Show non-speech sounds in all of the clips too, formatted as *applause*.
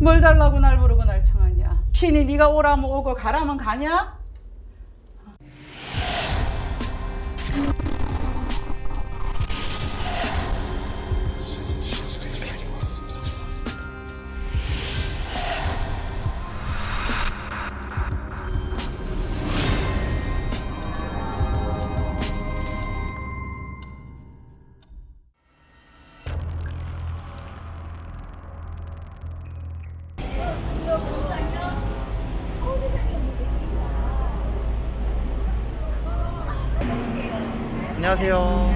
뭘 달라고 날 부르고 날 청하냐 신이 네가 오라면 오고 가라면 가냐? 안녕하세요.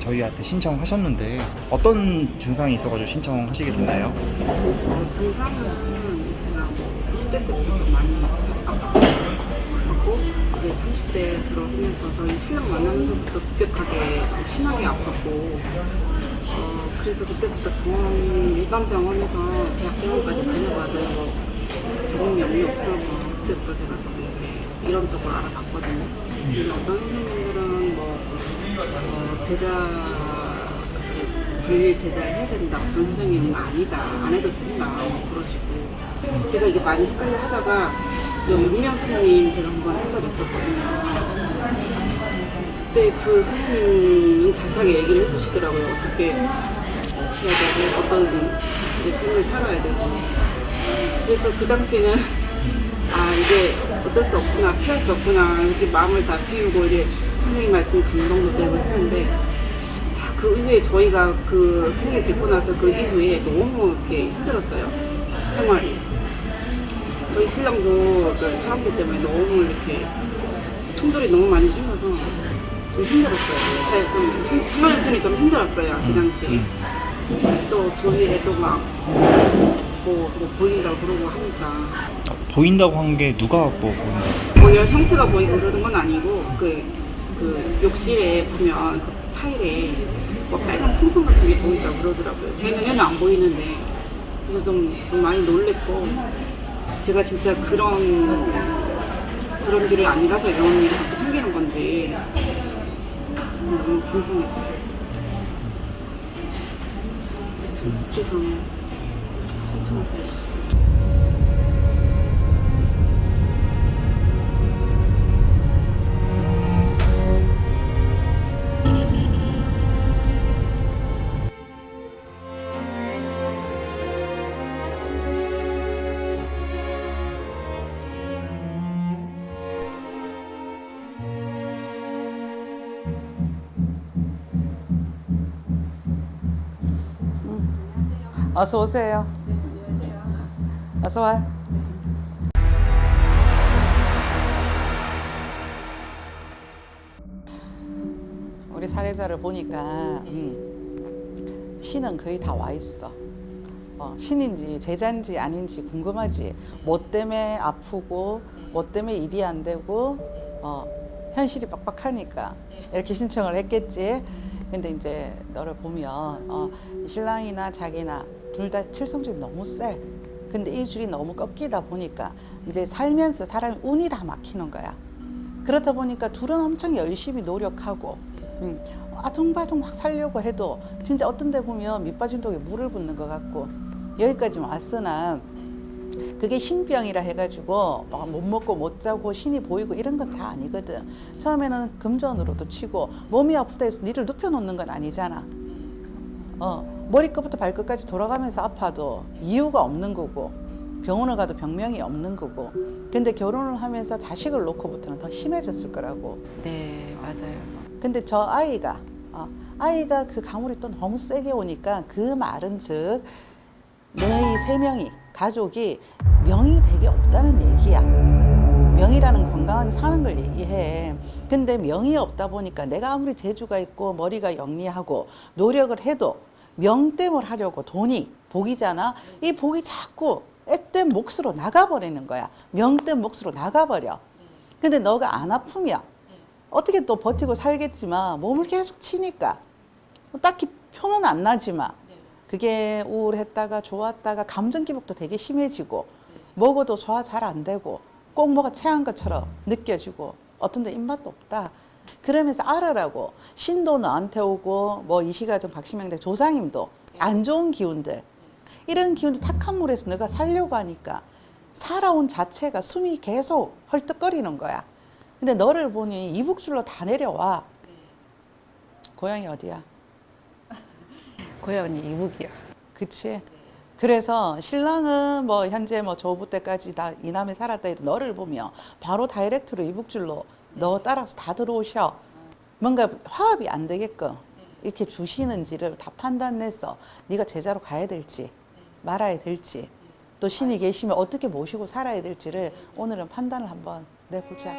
저희한테 신청하셨는데 어떤 증상이 있어가지고 신청하시게 됐나요? 어, 증상은 제가 뭐 20대 때부터 좀 많이 아팠어요. 아팠고 이제 30대 들어서면서 저희 신랑 만나면서부터 급격하게 좀 심하게 아팠고 어, 그래서 그때부터 병원 일반 병원에서 대학병원까지 다녀봐도 뭐 병원 명이 없어서 그때부터 제가 좀 이렇게 이런저런 알아봤거든요. 어떤 선생님들은 뭐 어, 제자 그 분리 제자를 해야 된다. 어떤 선생님은 아니다. 안 해도 된다. 뭐 그러시고. 제가 이게 많이 헷갈려 하다가 요 윤명 스님 제가 한번 찾아뵀었거든요. 그때 그 선생님은 자세하게 얘기를 해주시더라고요. 어떻게 해야 되고, 어떤 삶을 살아야 되고. 그래서 그 당시에는 아 이게 어쩔 수 없구나 피할 수 없구나 이렇게 마음을 다 비우고 이제 선생님 말씀 감동도 되고 했는데 아, 그 이후에 저희가 그 선생님 뵙고 나서 그 이후에 너무 이렇게 힘들었어요 생활이. 저희 신랑도 그 사람들 때문에 너무 이렇게 충돌이 너무 많이 생겨서 좀 힘들었어요. 사- 좀 힘- 생활 편이 좀 힘들었어요 그 당시에. 또 저희 애도 막 뭐, 뭐 보인다고 그러고 하니까 어, 보인다고 한 게 누가 뭐 보인다? 뭐 이런 형체가 보이고 그러는 건 아니고 그, 그 욕실에 보면 그 타일에 뭐 빨간 풍선 같은 게 보인다고 그러더라고요. 제 눈에는 안 보이는데 그래서 좀 많이 놀랬고 제가 진짜 그런 그런 길을 안 가서 이런 일이 자꾸 생기는 건지 너무 궁금해서 그래서 신청을 해봤어요. 어서 오세요. 어서 와. 우리 사례자를 보니까 음, 신은 거의 다 와 있어. 어, 신인지 제자인지 아닌지 궁금하지. 뭐 때문에 아프고 뭐 때문에 일이 안 되고 어, 현실이 빡빡하니까 이렇게 신청을 했겠지. 근데 이제 너를 보면 어, 신랑이나 자기나 둘 다 칠성줄이 너무 세. 근데 이 줄이 너무 꺾이다 보니까 이제 살면서 사람이 운이 다 막히는 거야. 그렇다 보니까 둘은 엄청 열심히 노력하고 음, 아둥바둥 막 살려고 해도 진짜 어떤 데 보면 밑빠진 독에 물을 붓는 것 같고 여기까지 왔으나 그게 신병이라 해가지고 막못 먹고 못 자고 신이 보이고 이런 건 다 아니거든 처음에는 금전으로도 치고 몸이 아프다 해서 니를 눕혀놓는 건 아니잖아 어, 머리끝부터 발끝까지 돌아가면서 아파도 이유가 없는 거고 병원을 가도 병명이 없는 거고 근데 결혼을 하면서 자식을 놓고부터는 더 심해졌을 거라고 네, 맞아요. 근데 저 아이가 어, 아이가 그 가물이 또 너무 세게 오니까 그 말은 즉 너희 세 명이 가족이 명이 되게 없다는 얘기야. 명이라는 건강하게 사는 걸 얘기해. 근데 명이 없다 보니까 내가 아무리 재주가 있고 머리가 영리하고 노력을 해도 명땜을 하려고 돈이 복이잖아. 이 복이 자꾸 액땜 몫으로 나가버리는 거야. 명땜 몫으로 나가버려. 근데 너가 안 아프면 어떻게 또 버티고 살겠지만 몸을 계속 치니까 뭐 딱히 표는 안 나지만 그게 우울했다가 좋았다가 감정 기복도 되게 심해지고 먹어도 소화 잘 안 되고 꼭 뭐가 체한 것처럼 느껴지고 어떤 데 입맛도 없다. 그러면서 알아라고 신도 너한테 오고 뭐 이시가정 박시명대 조상님도 안 좋은 기운들 이런 기운이 탁한 물에서 너가 살려고 하니까 살아온 자체가 숨이 계속 헐떡거리는 거야. 근데 너를 보니 이북줄로 다 내려와. 고향이 어디야? *laughs* 고향이 이북이요. 그치? 그래서 신랑은 뭐 현재 뭐 조부 때까지 다 이남에 살았다 해도 너를 보면 바로 다이렉트로 이북줄로 너 따라서 다 들어오셔. 뭔가 화합이 안 되게끔 이렇게 주시는지를 다 판단해서 네가 제자로 가야 될지 말아야 될지 또 신이 계시면 어떻게 모시고 살아야 될지를 오늘은 판단을 한번 내보자.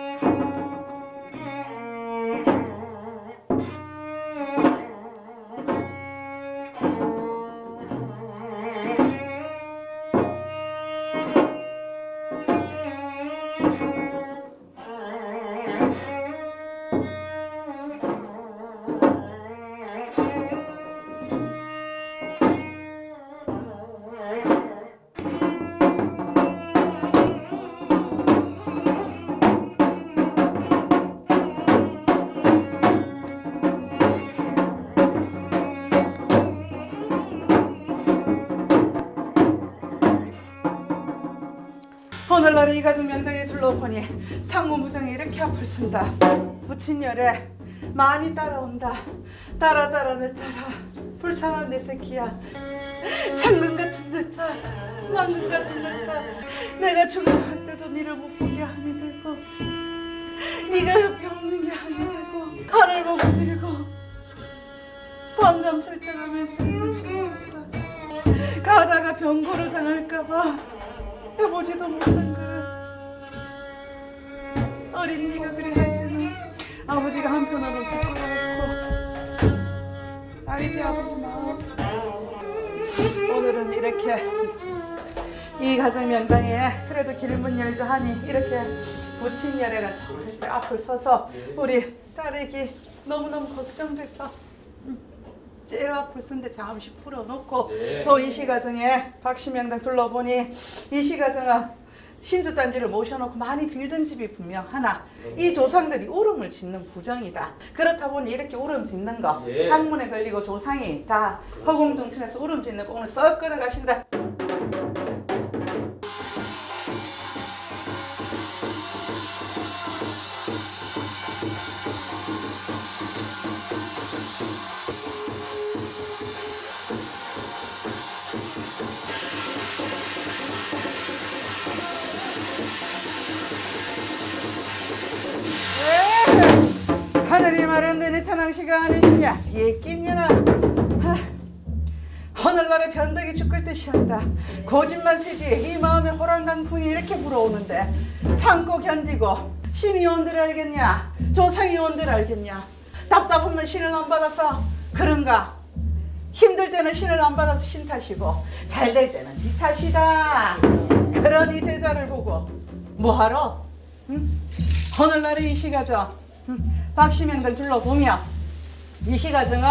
이 가정 명당에 둘러보니 상무부장이 이렇게 앞을 쓴다. 부친열에 많이 따라온다. 따라 따라 내 따라 불쌍한 내 새끼야. 창근 같은 내 딸, 망근 같은 내 딸. 내가 죽어갈 때도 니를 못본게 아니 되고 네가 옆에 없는 게 아니 되고 하늘 보고 밀고 밤잠 설쳐가면서. 가다가 병고를 당할까봐 해보지도 못한 거야. 어린 네가 그래 아버지가 한편으로 부끄러웠고 알지 아버지 마음. 오늘은 이렇게 이 가정 명당에 그래도 길문 열자 하니 이렇게 부친 열애가 이제 앞을 서서 우리 딸에게 너무너무 걱정돼서 제일 앞을 쓴데 잠시 풀어놓고 또이 시가정에 박씨명당 둘러보니 이 시가정은 신주단지를 모셔놓고 많이 빌던 집이 분명 하나. 이 조상들이 울음을 짓는 부정이다. 그렇다 보니 이렇게 울음 짓는 거 학문에 걸리고 조상이 다 허공중천에서 울음 짓는 거 오늘 썩 끊어가신다 시가 아니냐 예끼냐나 오늘날의 변덕이 죽을 듯이 한다. 고집만 세지. 이 마음에 호랑강풍이 이렇게 불어오는데 참고 견디고 신이 온들 알겠냐? 조상이 온들 알겠냐? 답답하면 신을 안 받아서 그런가? 힘들 때는 신을 안 받아서 신 탓이고 잘 될 때는 지 탓이다. 그러니 제자를 보고 뭐하러? 응? 오늘날의 이 시가정 응, 박씨명당 둘러보며 이 시가정은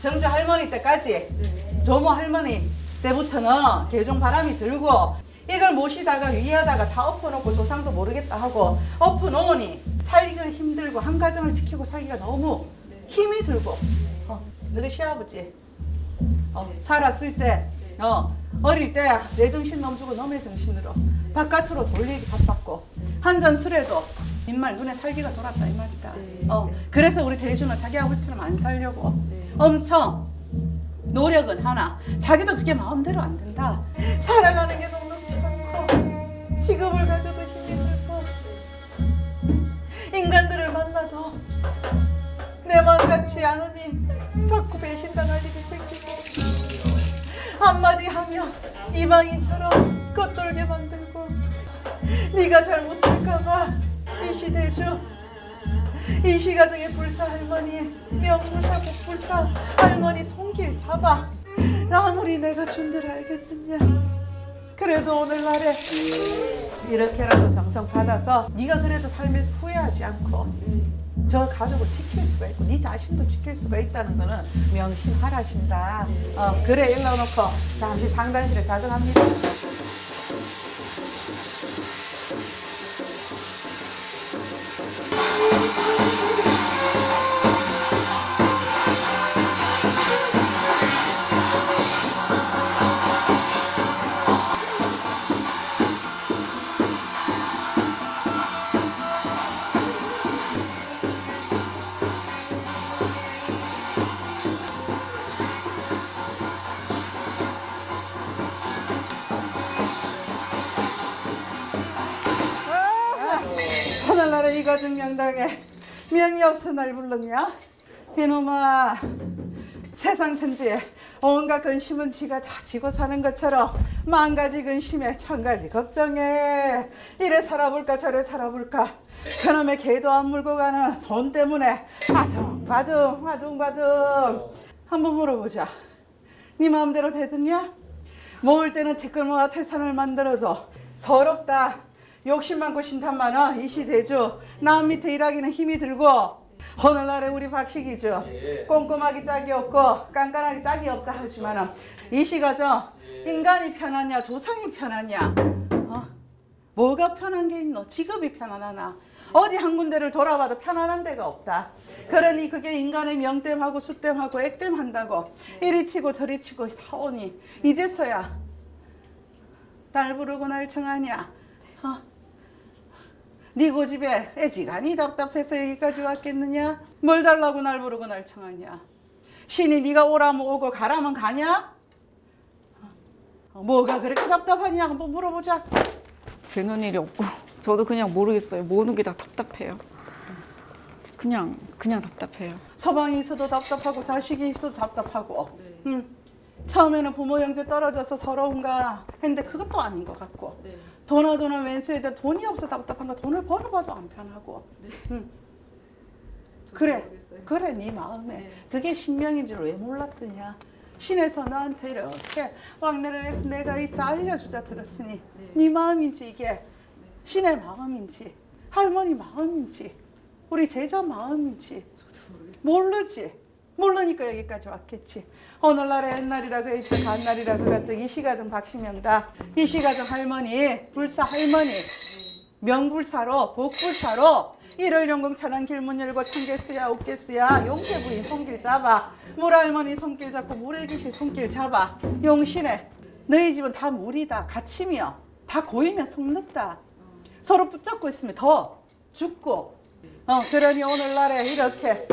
정주 할머니 때까지 조모 할머니 때부터는 개종 바람이 들고 이걸 모시다가 위하다가 다 엎어놓고 조상도 모르겠다 하고 엎어놓으니 살기가 힘들고 한 가정을 지키고 살기가 너무 힘이 들고. 어, 너희 시아버지. 어, 살았을 때 어, 어릴 때 내 정신 넘주고 너의 정신으로 바깥으로 돌리기 바빴고 한 잔 술에도 빈말 눈에 살기가 돌았다 이 말이다. 어, 그래서 우리 대주는 자기 아버지처럼 안 살려고 엄청 노력은 하나 자기도 그게 마음대로 안 된다. 살아가는 게 녹록지 않고 직업을 가져도 힘이 들고 인간들을 만나도 내 마음 같지 않으니 자꾸 배신당할 일이 생기고 한마디 하면 이방인처럼 겉돌게 만들고 네가 잘못할까봐 이시대주 이시가정의 불사 할머니 명불사 복불사 할머니 손길 잡아 아무리 내가 준들 알겠느냐 그래도 오늘날에 이렇게라도 정성 받아서 네가 그래도 삶에서 후회하지 않고 저 가족을 지킬 수가 있고 네 자신도 지킬 수가 있다는 거는 명심하라신다. 어, 그래 일러놓고 잠시 상단실에 가져갑니다. 네가 증명당에 명이 없어 날 불렀냐? 이놈아 세상 천지에 온갖 근심은 지가 다 지고 사는 것처럼 만 가지 근심에 천 가지 걱정해. 이래 살아볼까 저래 살아볼까? 그놈의 개도 안 물고 가는 돈 때문에 아둥바둥 아둥바둥. 한번 물어보자. 네 마음대로 되겠냐? 모을 때는 티끌모아 태산을 만들어줘. 서럽다 욕심 많고 신탄 많아 이 시대주 남 밑에 일하기는 힘이 들고 오늘날에 우리 박식이죠. 꼼꼼하기 짝이 없고 깐깐하기 짝이 없다 하지만은 이시가죠. 인간이 편하냐 조상이 편하냐? 어? 뭐가 편한 게 있노? 직업이 편안하나? 어디 한 군데를 돌아봐도 편안한 데가 없다. 그러니 그게 인간의 명땜하고 수땜하고 액땜한다고 이리 치고 저리 치고 다 오니 이제서야 날 부르고 날 청하냐? 어? 네 고집에 애지간히 답답해서 여기까지 왔겠느냐? 뭘 달라고 날 부르고 날 청하냐? 신이 네가 오라면 오고 가라면 가냐? 어, 뭐가 그렇게 답답하냐? 한번 물어보자. 되는 일이 없고 저도 그냥 모르겠어요. 모든 게 다 답답해요. 그냥 그냥 답답해요. 서방이 있어도 답답하고 자식이 있어도 답답하고. 음. 처음에는 부모 형제 떨어져서 서러운가 했는데 그것도 아닌 것 같고. 도나 도나 왼수에다 돈이 없어 답답한가 돈을 벌어봐도 안 편하고. 음. 그래, 그래 네 마음에. 그게 신명인 줄 왜 몰랐더냐? 신에서 나한테 이렇게 왕래를 해서 내가 이따 알려주자 들었으니 네. 마음인지 이게 신의 마음인지 할머니 마음인지 우리 제자 마음인지 모르지 모르니까 여기까지 왔겠지. 오늘날의 옛날이라 그 있어 간날이라 그 같은 이시가정 박시명다 이시가정 할머니 불사 할머니 명불사로 복불사로 일월 영공 천안 길문 열고 청개수야 옥개수야 용태 부인 손길 잡아. 물할머니 손길 잡고 물애기시 손길 잡아. 용신에 너희 집은 다 물이다 갇히며 다 고이면 속는다. 서로 붙잡고 있으면 더 죽고. 어 그러니 오늘날에 이렇게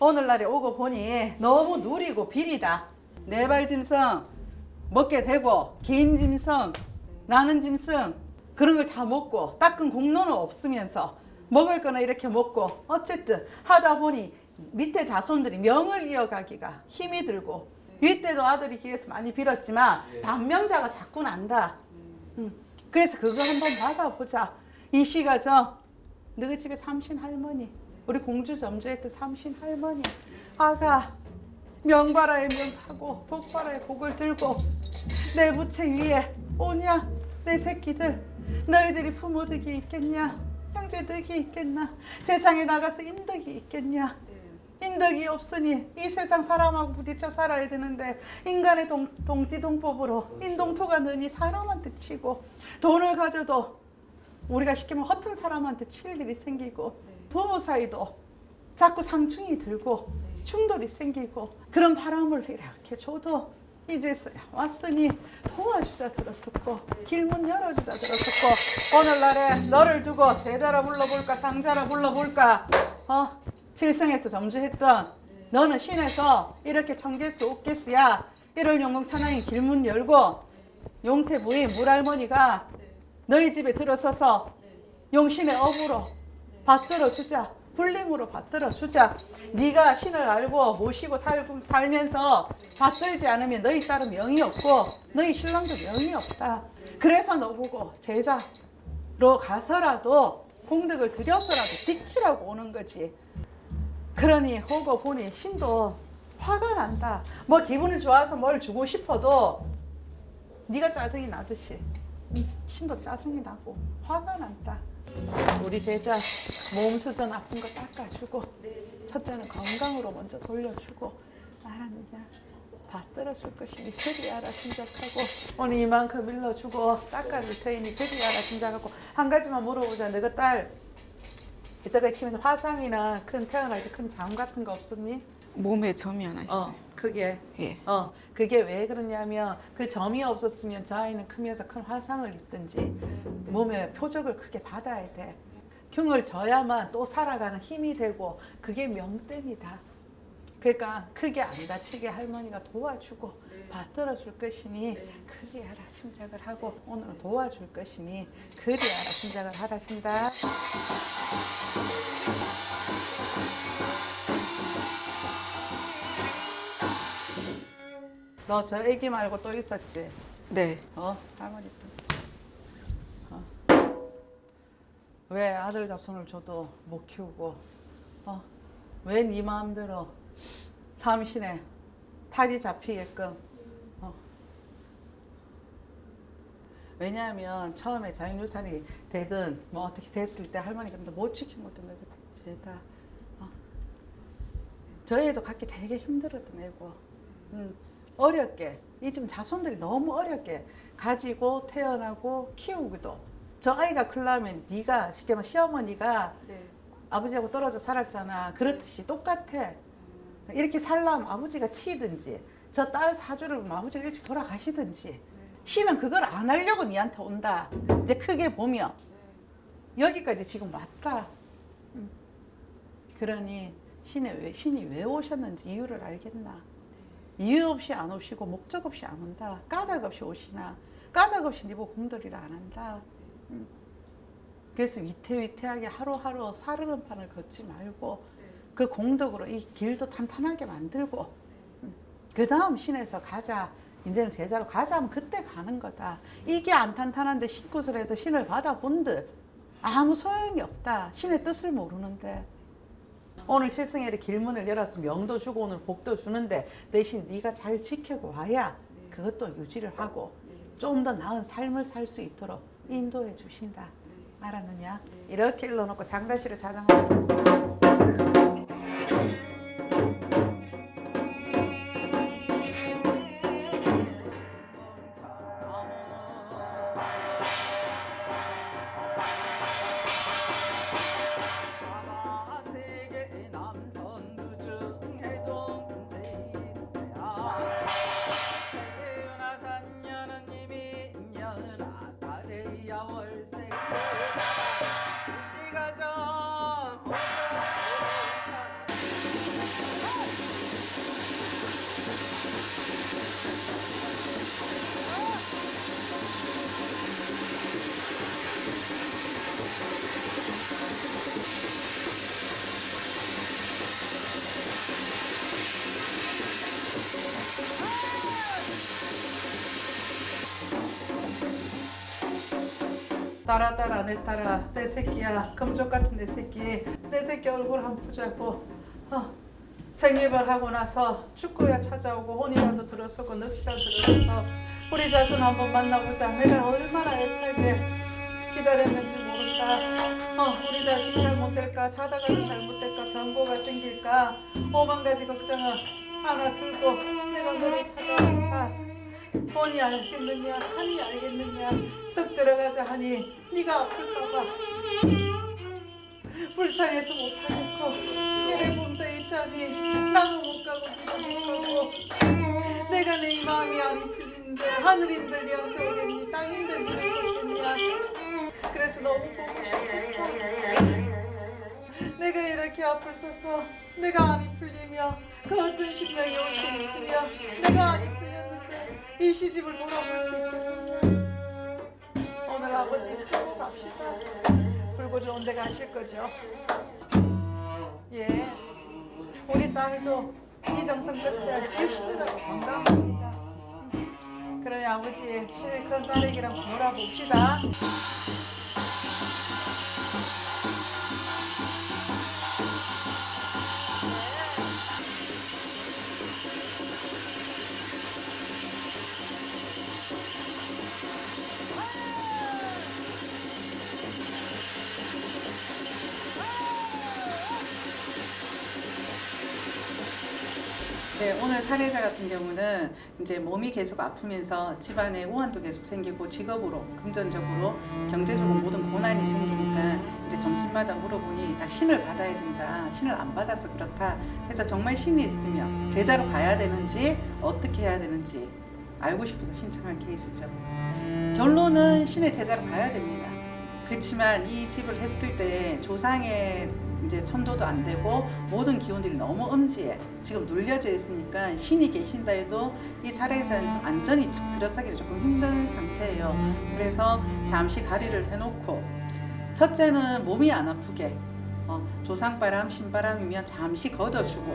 오늘날에 오고 보니 너무 누리고 비리다. 네발 짐승 먹게 되고 긴 짐승 나는 짐승 그런 걸 다 먹고 닦은 공로는 없으면서 먹을 거는 이렇게 먹고 어쨌든 하다 보니 밑에 자손들이 명을 이어가기가 힘이 들고 윗때도 아들이 기회에서 많이 빌었지만 단명자가 자꾸 난다. 음. 그래서 그거 한번 받아보자. 이 시가죠 너희 집에 삼신 할머니 우리 공주 점주했던 삼신 할머니 아가 명바라의 명하고 복바라의 복을 들고 내 부채 위에 오냐? 내 새끼들 너희들이 부모덕이 있겠냐? 형제덕이 있겠나? 세상에 나가서 인덕이 있겠냐? 인덕이 없으니 이 세상 사람하고 부딪혀 살아야 되는데 인간의 동, 동띠동법으로 인동토가 느니 사람한테 치고 돈을 가져도 우리가 시키면 허튼 사람한테 칠 일이 생기고 부부 사이도 자꾸 상충이 들고 충돌이 생기고 그런 바람을 이렇게 줘도 이제서야 왔으니 도와주자 들었었고 길문 열어주자 들었었고 오늘날에 너를 두고 세자라 불러볼까 상자라 불러볼까 어? 칠성에서 점주했던 너는 신에서 이렇게 청개수 옥개수야. 일월 영공 천왕이 길문 열고 용태 부인 물할머니가 너희 집에 들어서서 용신의 업으로 받들어 주자. 불림으로 받들어 주자. 네가 신을 알고 모시고 살, 살면서 받들지 않으면 너희 딸은 명이 없고 너희 신랑도 명이 없다. 그래서 너 보고 제자로 가서라도 공덕을 들여서라도 지키라고 오는 거지. 그러니 호고 보니 신도 화가 난다. 뭐 기분이 좋아서 뭘 주고 싶어도 네가 짜증이 나듯이 신도 짜증이 나고 화가 난다. 우리 제자 몸 수도 나쁜 거 닦아주고 첫째는 건강으로 먼저 돌려주고 알았느냐 받들어줄 것이니 그리 알아 짐작하고 오늘 이만큼 일러주고 닦아줄 테니 그리 알아 짐작하고 한 가지만 물어보자 너가 딸 이따가 키면서 화상이나 큰 태어날 때 큰장 같은 거 없었니? 몸에 점이 하나 있어요. 어 그게 예. 어, 그게 왜 그러냐면 그 점이 없었으면 저 아이는 크면서 큰 화상을 입든지 몸에 표적을 크게 받아야 돼. 경을 져야만 또 살아가는 힘이 되고 그게 명땜이다. 그러니까 크게 안 다치게 할머니가 도와주고 받들어 줄 것이니 그리 알아 짐작을 하고 오늘은 도와줄 것이니 그리 알아 짐작을 하라 신다. 너 저 애기 말고 또 있었지? 네. 어? 할머니 또. 어. 왜 아들 자손을 줘도 못 키우고 어? 왜네 마음대로 삼신에 탈이 잡히게끔 어? 왜냐하면 처음에 자연유산이 되든 뭐 어떻게 됐을 때 할머니가 못 지킨 것도 내가 죄다 어? 저희도 갖기 되게 힘들었던 애고 음, 어렵게 이 지금 자손들이 너무 어렵게 가지고 태어나고 키우기도 저 아이가 클라면 네가 쉽게 말하면 시어머니가 네. 아버지하고 떨어져 살았잖아. 그렇듯이 똑같아. 이렇게 살려면 아버지가 치든지 저 딸 사주를 보면 아버지가 일찍 돌아가시든지 신은 그걸 안 하려고 니한테 온다. 이제 크게 보면. 여기까지 지금 왔다. 음. 그러니 신이 왜, 신이 왜 오셨는지 이유를 알겠나 이유 없이 안 오시고 목적 없이 안 온다. 까닭 없이 오시나. 까닭 없이 니보 공돌이를 안 한다. 음. 그래서 위태위태하게 하루하루 사르는 판을 걷지 말고 그 공덕으로 이 길도 탄탄하게 만들고 그 다음 신에서 가자. 이제는 제자로 가자 하면 그때 가는 거다. 이게 안 탄탄한데 해서 신을 받아본들 아무 소용이 없다. 신의 뜻을 모르는데 오늘 칠성엘이 길문을 열어서 명도 주고 오늘 복도 주는데 대신 네가 잘 지키고 와야 그것도 유지를 하고 좀 더 나은 삶을 살 수 있도록 인도해 주신다. 알았느냐? 이렇게 일러놓고 상다시를 자장하고 따라 따라 내 따라 내 새끼야. 금쪽 같은 내 새끼. 내 새끼 얼굴 한 번 보자고. 어. 생일을 하고 나서 축구야 찾아오고 혼이라도 들었었고 넋이라도 들었어 우리 자손 한번 만나보자. 내가 얼마나 애타게 기다렸는지 모른다. 어, 우리 자식 잘못될까? 자다가도 잘못될까? 병고가 생길까? 오만 가지 걱정을 하나 들고 내가 너를 찾아온다 본이 알겠느냐 한이 알겠느냐 쓱 들어가자 하니 네가 아플까봐. 불쌍해서 못하겠고 이래 본다 있자니 나도 못 가고 네가 못 가고. 내가 내 이 마음이 안 풀리는데 하늘인들 니한테 오겠니 땅인들 니한테 오겠냐. 그래서 너무 보고 싶고. 내가 이렇게 앞을 서서 내가 안이 풀리며 그 어떤 신명이 올 수 있으며 내가 안이 풀렸는데 이 시집을 물어볼 수 있겠느냐? 오늘 아버지 풀고 갑시다. 풀고 좋은 데 가실 거죠? 예. 우리 딸도 이 정성 끝에 일시더라고 건강합니다. 그러니 아버지 실컷 딸에게랑 놀아봅시다 네, 오늘 사례자 같은 경우는 이제 몸이 계속 아프면서 집안에 우환도 계속 생기고 직업으로 금전적으로 경제적으로 모든 고난이 생기니까 이제 점집마다 물어보니 다 신을 받아야 된다. 신을 안 받아서 그렇다. 그래서 정말 신이 있으면 제자로 가야 되는지 어떻게 해야 되는지 알고 싶어서 신청한 케이스죠. 결론은 신의 제자로 가야 됩니다. 그렇지만 이 집을 했을 때 조상의 이제 천도도 안 되고 모든 기운들이 너무 엄지에 지금 눌려져 있으니까 신이 계신다 해도 이 사례자는 안전히 착 들어서기가 조금 힘든 상태예요. 그래서 잠시 가리를 해놓고 첫째는 몸이 안 아프게 어, 조상바람, 신바람이면 잠시 걷어주고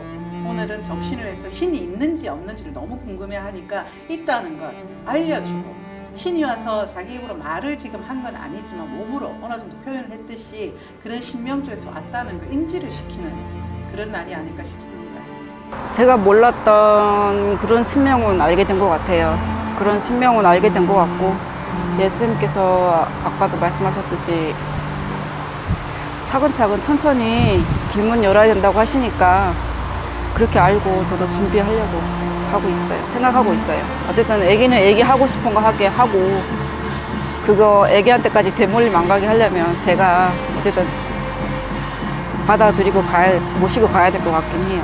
오늘은 정신을 해서 신이 있는지 없는지를 너무 궁금해하니까 있다는 걸 알려주고 신이 와서 자기 입으로 말을 지금 한 건 아니지만 몸으로 어느 정도 표현을 했듯이 그런 신명조에서 왔다는 걸 인지를 시키는 그런 날이 아닐까 싶습니다. 제가 몰랐던 그런 신명은 알게 된 것 같아요. 그런 신명은 알게 된 것 같고 예수님께서 아까도 말씀하셨듯이 차근차근 천천히 길문 열어야 된다고 하시니까 그렇게 알고 저도 준비하려고 하고 있어요. 생각하고 있어요. 어쨌든 애기는 애기 하고 싶은 거 하게 하고 그거 애기한테까지 대물림 안 가게 하려면 제가 어쨌든 받아들이고 가야 모시고 가야 될 것 같긴 해요.